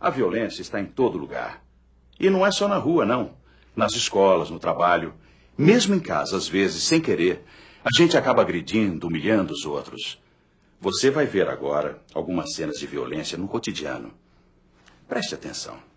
A violência está em todo lugar. E não é só na rua, não. Nas escolas, no trabalho. Mesmo em casa, às vezes, sem querer, a gente acaba agredindo, humilhando os outros. Você vai ver agora algumas cenas de violência no cotidiano. Preste atenção.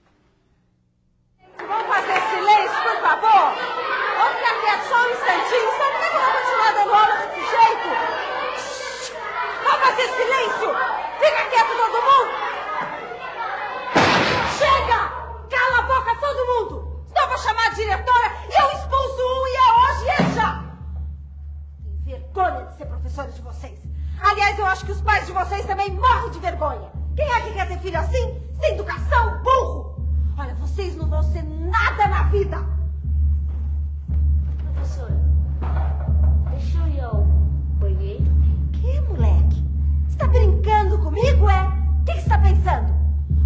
Pais de vocês também morrem de vergonha. Quem é que quer ter filho assim? Sem educação, burro! Olha, vocês não vão ser nada na vida! Professora, deixa eu ir ao banheiro. Que, moleque? Você tá brincando comigo, é? O que, que você tá pensando?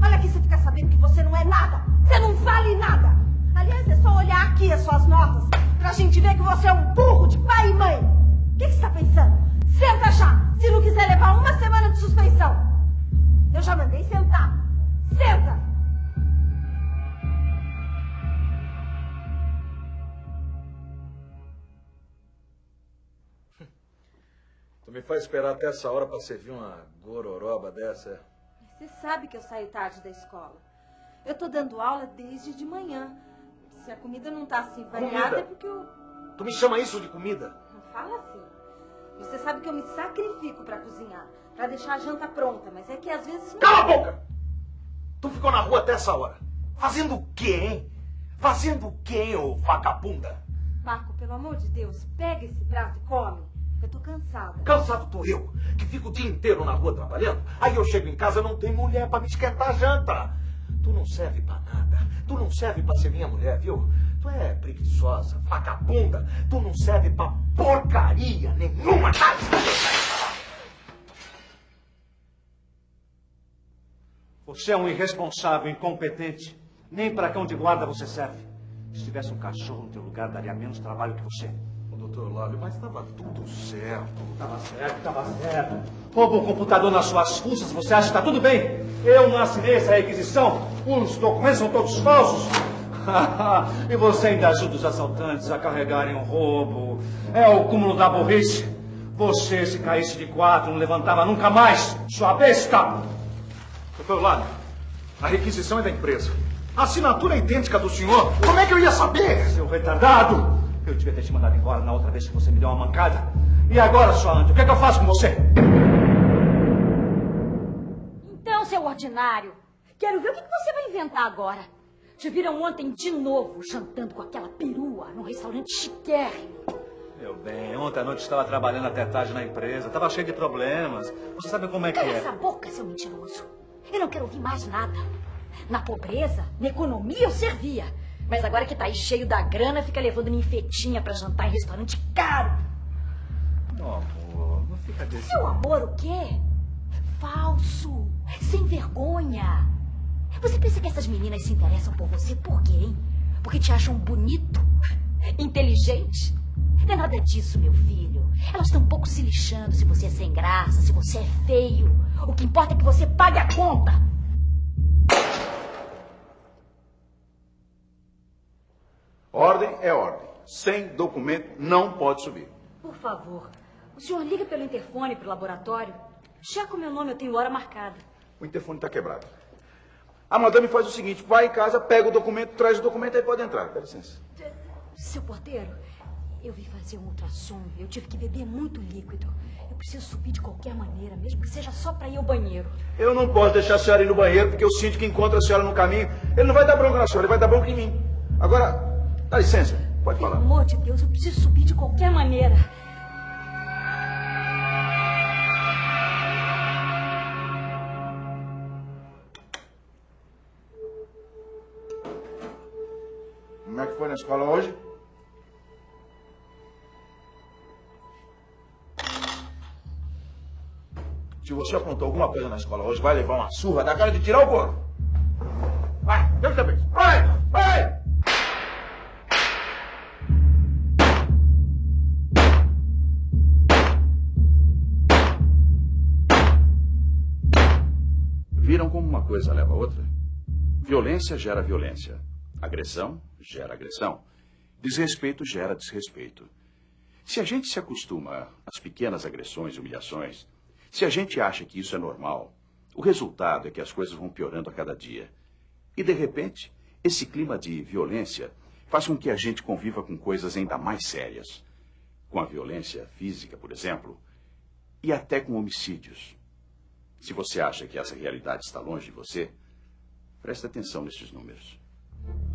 Olha aqui, você fica sabendo que você não é nada. Você não vale nada. Aliás, é só olhar aqui as suas notas pra gente ver que você é um burro de pai e mãe. O que, que você tá pensando? Senta já, se não quiser levar uma semana de suspensão. Eu já mandei sentar. Senta! Tu me faz esperar até essa hora pra servir uma gororoba dessa. é? Você sabe que eu saio tarde da escola. Eu tô dando aula desde de manhã. Se a comida não tá assim variada, Comida? é porque eu. Tu me chama isso de comida? Não fala assim. Você sabe que eu me sacrifico pra cozinhar, pra deixar a janta pronta, mas é que às vezes. Cala a boca! Tu ficou na rua até essa hora. Fazendo o quê, hein? Fazendo o quê, ô vagabunda? Marco, pelo amor de Deus, pega esse prato e come. Eu tô cansada. Cansado tô eu, que fico o dia inteiro na rua trabalhando. Aí eu chego em casa não tem mulher pra me esquentar a janta. Tu não serve pra nada. Tu não serve pra ser minha mulher, viu? Tu é preguiçosa, vagabunda. Tu não serve pra porcaria nenhuma. Você é um irresponsável, incompetente. Nem para cão de guarda você serve. Se tivesse um cachorro no teu lugar, daria menos trabalho que você. Ô, doutor Lálio, mas estava tudo certo. Tava certo, tava certo. Rouba um computador nas suas custas, você acha que está tudo bem? Eu não assinei essa requisição. Os documentos são todos falsos. e você ainda ajuda os assaltantes a carregarem o roubo. É o cúmulo da burrice. Você, se caísse de quatro, não levantava nunca mais, sua besta! Doutor Lálio, a requisição é da empresa. A assinatura é idêntica do senhor. Como é que eu ia saber? Seu retardado! Eu devia ter te mandado embora na outra vez que você me deu uma mancada. E agora, sua ante, o que, é que eu faço com você? Então, seu ordinário, quero ver o que você vai inventar agora. Te viram ontem de novo jantando com aquela perua num restaurante chiquérrimo. Meu bem, ontem à noite estava trabalhando até tarde na empresa, estava cheio de problemas. Você sabe como é que Cala é. essa boca, seu mentiroso. Eu não quero ouvir mais nada. Na pobreza, na economia eu servia. Mas agora que tá aí cheio da grana, fica levando ninfetinha pra jantar em restaurante caro. Não, amor, não fica desse. Seu amor o quê? Falso. Sem vergonha. Você pensa que essas meninas se interessam por você por quê, hein? Porque te acham bonito? Inteligente? Não é nada disso, meu filho. Elas estão um pouco se lixando se você é sem graça, se você é feio. O que importa é que você pague a conta. Ordem é ordem. Sem documento não pode subir. Por favor, o senhor liga pelo interfone pro laboratório. Já com meu nome eu tenho hora marcada. O interfone está quebrado. A madame faz o seguinte: vai em casa, pega o documento, traz o documento e pode entrar. Dá licença. Seu porteiro, eu vim fazer um ultrassom. Eu tive que beber muito líquido. Eu preciso subir de qualquer maneira, mesmo que seja só para ir ao banheiro. Eu não posso deixar a senhora ir no banheiro, porque eu sinto que encontra a senhora no caminho. Ele não vai dar bronca na senhora, ele vai dar bronca em mim. Agora, dá licença, pode Pelo falar. amor de Deus, eu preciso subir de qualquer maneira. Como é que foi na escola hoje? Se você aprontou alguma coisa na escola hoje, vai levar uma surra da cara de tirar o couro. Vai, Deus te abençoe. Vai, vai! Viram como uma coisa leva a outra? Violência gera violência. Agressão gera agressão. Desrespeito gera desrespeito. Se a gente se acostuma às pequenas agressões e humilhações, se a gente acha que isso é normal, o resultado é que as coisas vão piorando a cada dia. E, de repente, esse clima de violência faz com que a gente conviva com coisas ainda mais sérias. Com a violência física, por exemplo, e até com homicídios. Se você acha que essa realidade está longe de você, preste atenção nesses números.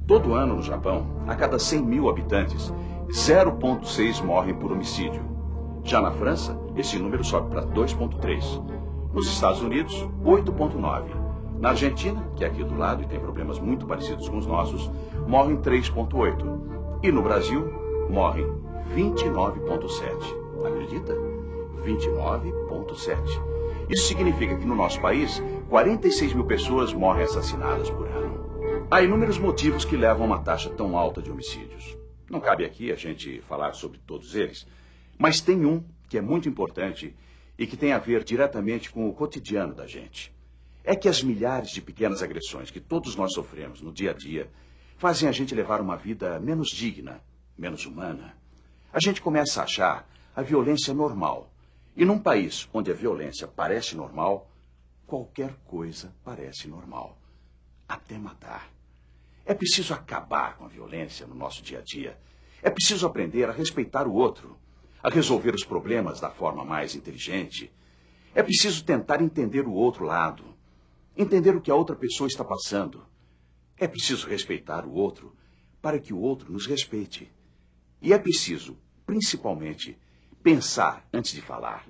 Todo ano no Japão, a cada 100 mil habitantes, 0,6 morrem por homicídio. Já na França, esse número sobe para 2,3. Nos Estados Unidos, 8,9. Na Argentina, que é aqui do lado e tem problemas muito parecidos com os nossos, morrem 3,8. E no Brasil, morrem 29,7. Acredita? 29,7. Isso significa que no nosso país, 46 mil pessoas morrem assassinadas por ano. Há inúmeros motivos que levam a uma taxa tão alta de homicídios. Não cabe aqui a gente falar sobre todos eles, mas tem um que é muito importante e que tem a ver diretamente com o cotidiano da gente. É que as milhares de pequenas agressões que todos nós sofremos no dia a dia fazem a gente levar uma vida menos digna, menos humana. A gente começa a achar a violência normal. E num país onde a violência parece normal, qualquer coisa parece normal. Até matar. É preciso acabar com a violência no nosso dia a dia. É preciso aprender a respeitar o outro a resolver os problemas da forma mais inteligente. É preciso tentar entender o outro lado, entender o que a outra pessoa está passando. É preciso respeitar o outro para que o outro nos respeite. E é preciso, principalmente, pensar antes de falar.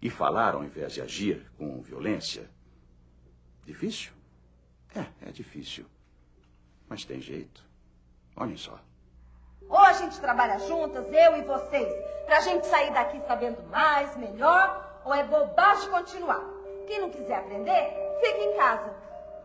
E falar ao invés de agir com violência. Difícil? É, é difícil. Mas tem jeito. Olhem só. Ou a gente trabalha juntas, eu e vocês, pra gente sair daqui sabendo mais, melhor, ou é bobagem continuar. Quem não quiser aprender, fica em casa.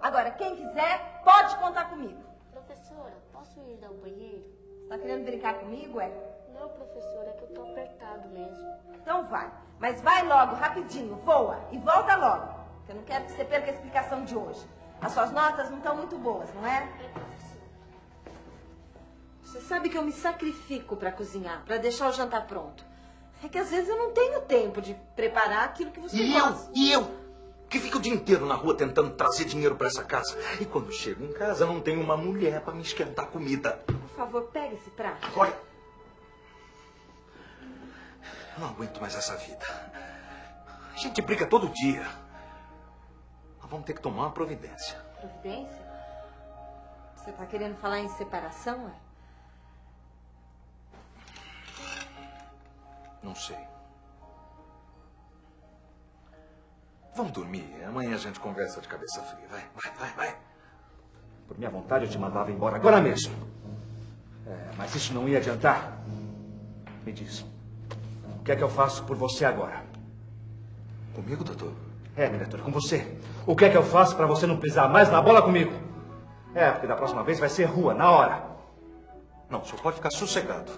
Agora, quem quiser, pode contar comigo. Professora, posso ir ao banheiro? Você tá querendo brincar comigo, é? Não, professora, é que eu tô apertado mesmo. Então vai. Mas vai logo, rapidinho, voa e volta logo. Que eu não quero que você perca a explicação de hoje. As suas notas não estão muito boas, não é? Você sabe que eu me sacrifico para cozinhar, para deixar o jantar pronto. É que às vezes eu não tenho tempo de preparar aquilo que você E gosta. eu? E eu? Que fico o dia inteiro na rua tentando trazer dinheiro para essa casa. E quando chego em casa, não tenho uma mulher para me esquentar comida. Por favor, pega esse prato. Olha. Eu não aguento mais essa vida. A gente briga todo dia. Vamos ter que tomar uma providência. Providência? Você tá querendo falar em separação, é? Não sei. Vamos dormir. Amanhã a gente conversa de cabeça fria. Vai, vai, vai, vai. Por minha vontade, eu te mandava embora agora mesmo. É, mas isso não ia adiantar. Me diz. O que é que eu faço por você agora? Comigo, doutor? É, diretor, com você. O que é que eu faço para você não pisar mais na bola comigo? É, porque da próxima vez vai ser rua, na hora. Não, o senhor pode ficar sossegado.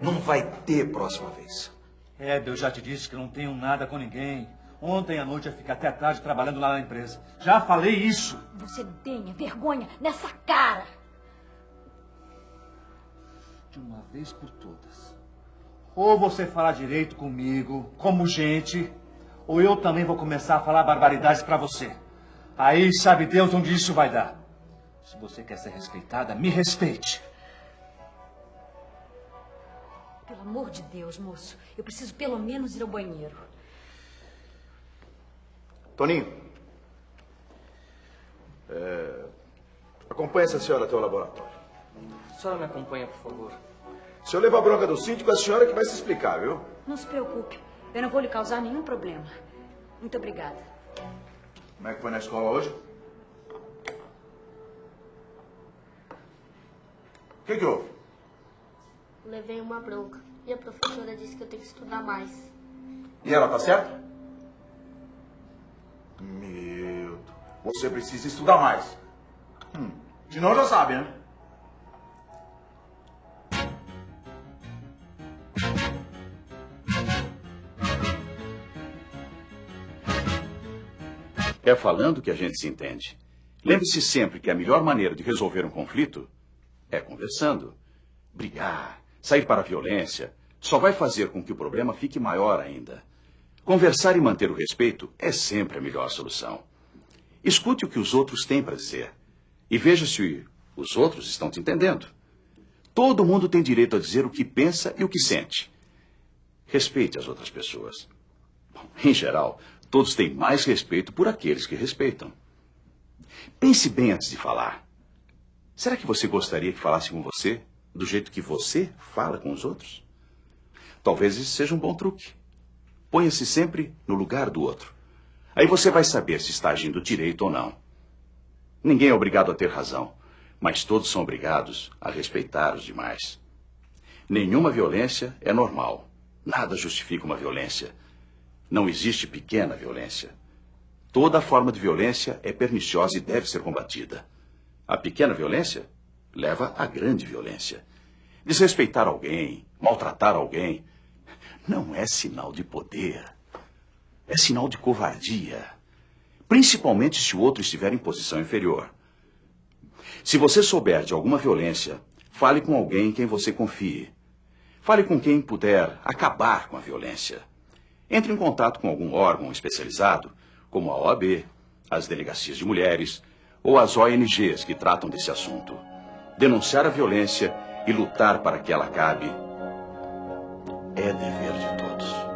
Não vai ter próxima vez. É, eu já te disse que não tenho nada com ninguém. Ontem à noite eu fiquei até tarde trabalhando lá na empresa. Já falei isso. Você não tenha vergonha nessa cara. De uma vez por todas. Ou você falar direito comigo, como gente, ou eu também vou começar a falar barbaridades pra você. Aí sabe Deus onde isso vai dar. Se você quer ser respeitada, me respeite. Pelo amor de Deus, moço. Eu preciso pelo menos ir ao banheiro. Toninho. É, acompanhe essa senhora até o laboratório. A senhora me acompanha, por favor. Se eu levar a bronca do síndico, a senhora que vai se explicar, viu? Não se preocupe. Eu não vou lhe causar nenhum problema. Muito obrigada. Como é que foi na escola hoje? O que, que houve? Levei uma bronca. E a professora disse que eu tenho que estudar mais. E ela tá certa? Meu, você precisa estudar mais. Hum, senão já sabe, né? É falando que a gente se entende. Lembre-se sempre que a melhor maneira de resolver um conflito é conversando. Brigar, sair para a violência, só vai fazer com que o problema fique maior ainda. Conversar e manter o respeito é sempre a melhor solução. Escute o que os outros têm para dizer e veja se os outros estão te entendendo. Todo mundo tem direito a dizer o que pensa e o que sente. Respeite as outras pessoas. Bom, em geral, todos têm mais respeito por aqueles que respeitam. Pense bem antes de falar. Será que você gostaria que falasse com você do jeito que você fala com os outros? Talvez isso seja um bom truque. Ponha-se sempre no lugar do outro. Aí você vai saber se está agindo direito ou não. Ninguém é obrigado a ter razão, mas todos são obrigados a respeitar os demais. Nenhuma violência é normal. Nada justifica uma violência. Não existe pequena violência. Toda forma de violência é perniciosa e deve ser combatida. A pequena violência leva à grande violência. Desrespeitar alguém, maltratar alguém, não é sinal de poder. É sinal de covardia. Principalmente se o outro estiver em posição inferior. Se você souber de alguma violência, fale com alguém em quem você confie. Fale com quem puder acabar com a violência. Entre em contato com algum órgão especializado, como a OAB, as delegacias de mulheres ou as ONGs que tratam desse assunto. Denunciar a violência e lutar para que ela acabe é dever de todos.